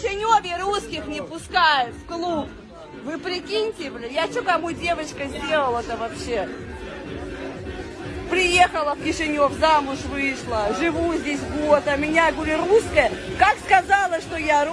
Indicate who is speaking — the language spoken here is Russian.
Speaker 1: Кишиневе русских не пускают в клуб. Вы прикиньте, блин, я что кому девочка сделала-то вообще? Приехала в Кишинев, замуж вышла, живу здесь год, а меня, говорю, русская. Как сказала, что я русская?